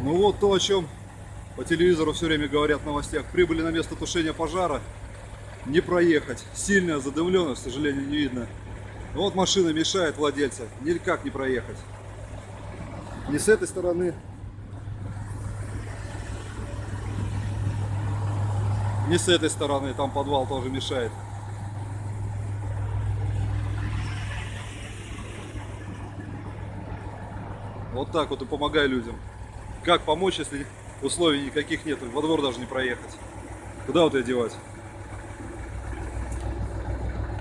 Ну вот то, о чем по телевизору все время говорят в новостях. Прибыли на место тушения пожара, не проехать. Сильная задымленность, к сожалению, не видно. Ну вот машина мешает владельца, никак не проехать. Ни с этой стороны, ни с этой стороны, там подвал тоже мешает. Вот так вот и помогай людям. Как помочь, если условий никаких нет, во двор даже не проехать? Куда вот ее девать?